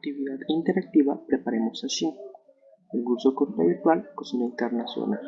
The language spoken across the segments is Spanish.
actividad interactiva Preparemos sashimi. El curso corto virtual Cocina Internacional.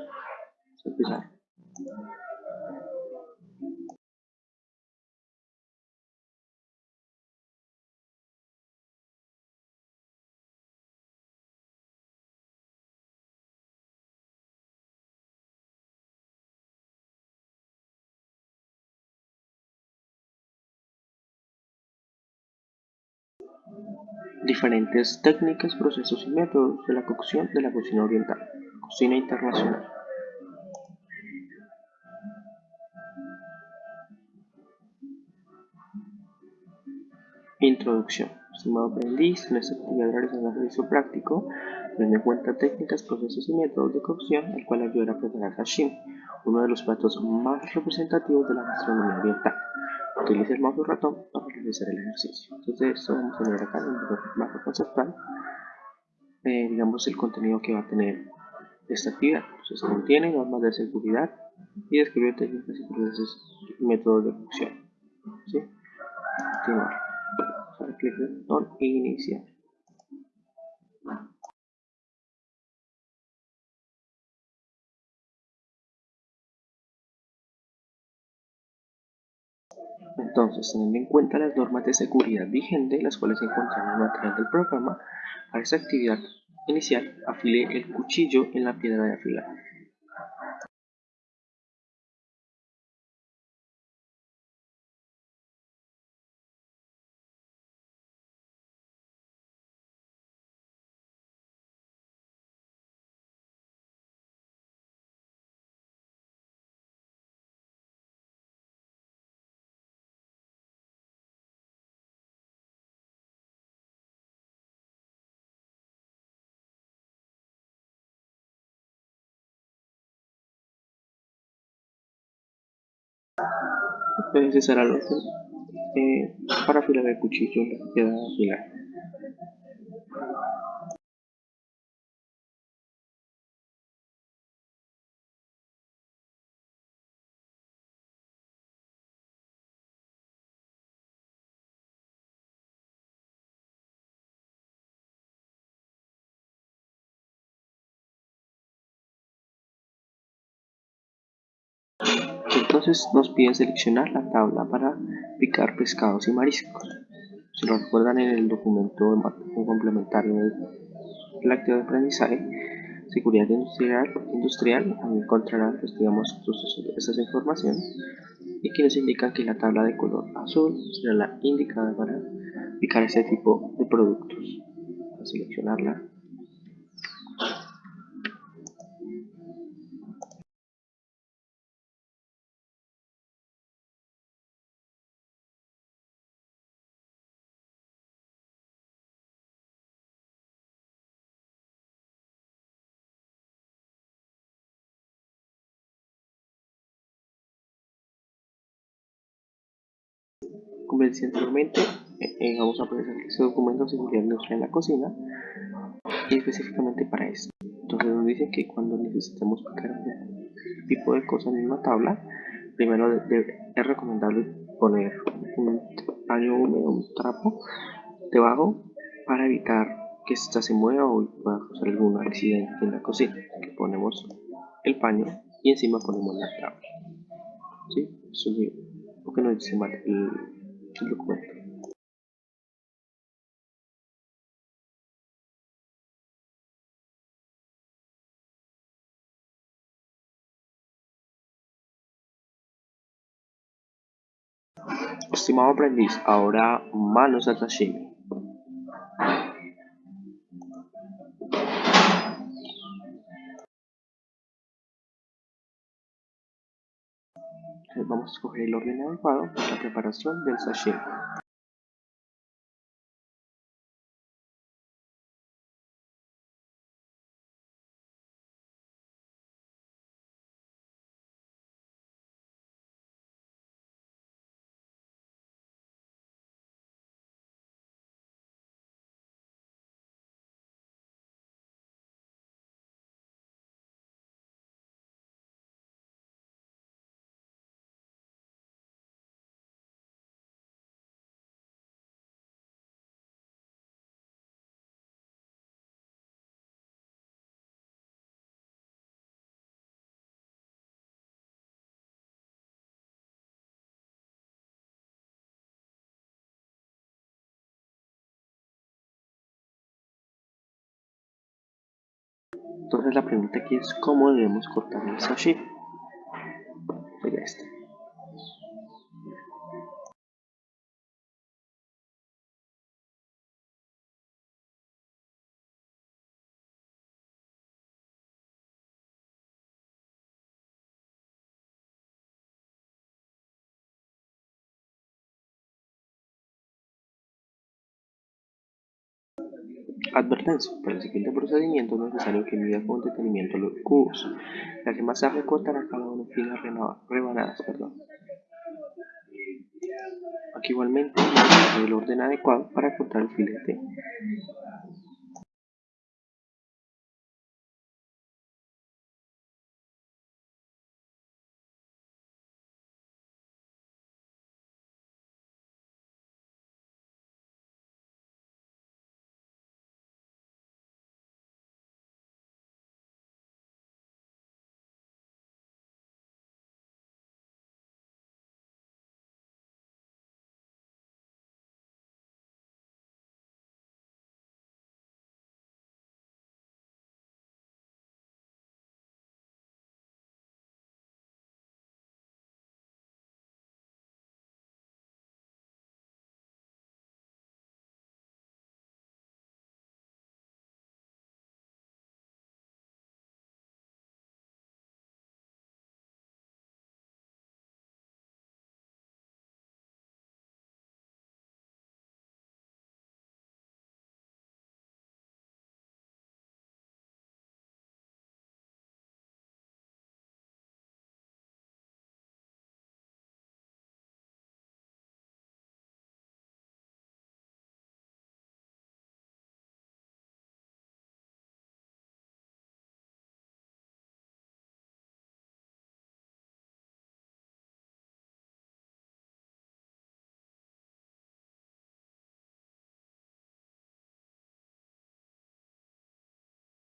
Diferentes técnicas, procesos y métodos de la cocción de la cocina oriental. Cocina internacional. Introducción. Estimado aprendiz, en esta actividad realizando ejercicio práctico, teniendo en cuenta técnicas, procesos y métodos de cocción, el cual ayudará a preparar sashimi, uno de los platos más representativos de la gastronomía oriental. Utilice el mouse ratón realizar el ejercicio. Entonces, esto vamos a ver acá en el mapa conceptual, eh, digamos, el contenido que va a tener esta actividad. Entonces, contiene normas de seguridad y describe técnicas y procesos y métodos de cocción. ¿Sí? Continuar. Vamos a clic en botón e iniciar. Entonces, teniendo en cuenta las normas de seguridad vigentes, las cuales se encuentran en el material del programa, para esta actividad inicial, afile el cuchillo en la piedra de afilar. Entonces será lo eh, para afilar el cuchillo en la de afilar. Entonces nos pide seleccionar la tabla para picar pescados y mariscos. Si lo recuerdan en el documento complementario de la actividad de aprendizaje, seguridad industrial, industrial encontrarán pues, digamos, estas informaciones y que nos indican que la tabla de color azul será la indicada para picar este tipo de productos. Para seleccionarla decía anteriormente, eh, eh, vamos a poner este documento de seguridad industrial en la cocina y específicamente para esto. Entonces nos dice que cuando necesitemos picar un tipo de cosas en una tabla, primero es recomendable poner un paño húmedo, un trapo debajo para evitar que esta se mueva o pueda causar algún accidente en la cocina. Que ponemos el paño y encima ponemos la tabla. ¿Sí? Eso es lo que nos dice el, Estimado aprendiz, ahora manos al sashimi. Vamos a escoger el orden adecuado para la preparación del sashimi. Entonces la pregunta aquí es cómo debemos cortar el sashimi. Sería este. Advertencia: Para el siguiente procedimiento es necesario que mida con detenimiento los cubos, ya que más tarde cortará cada en finas rebanadas. Aquí igualmente el orden adecuado para cortar el filete